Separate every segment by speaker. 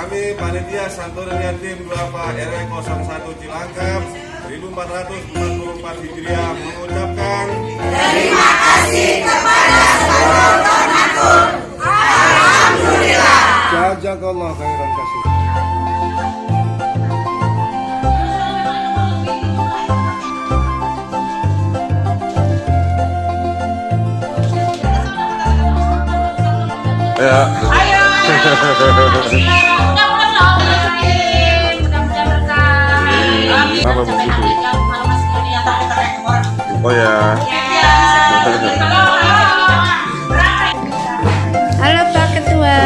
Speaker 1: Kami panitia Santoran Yatim 2 Pak RW 01 Cilangkap 1444 Hijriah mengucapkan
Speaker 2: Terima kasih kepada seluruh donatur. Alhamdulillah.
Speaker 3: Jazakallah khairan kasih.
Speaker 1: Ya, Apa begitu? oh ya.
Speaker 4: Halo.
Speaker 5: Halo Pak Ketua.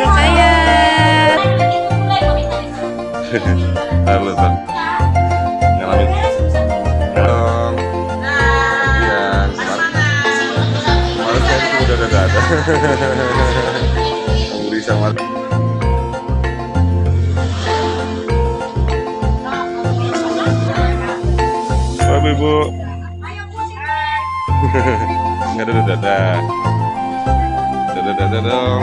Speaker 5: Kaya.
Speaker 1: Halo, Tan. Beli sama Halo Ibu. Nggak ada dada. Dada dada dong.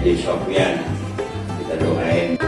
Speaker 6: Edi Sofyan kita doain.